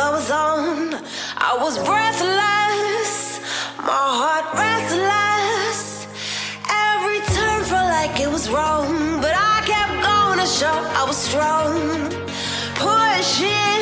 I was on, I was breathless, my heart restless. Every turn felt like it was wrong, but I kept going to show I was strong. Pushing.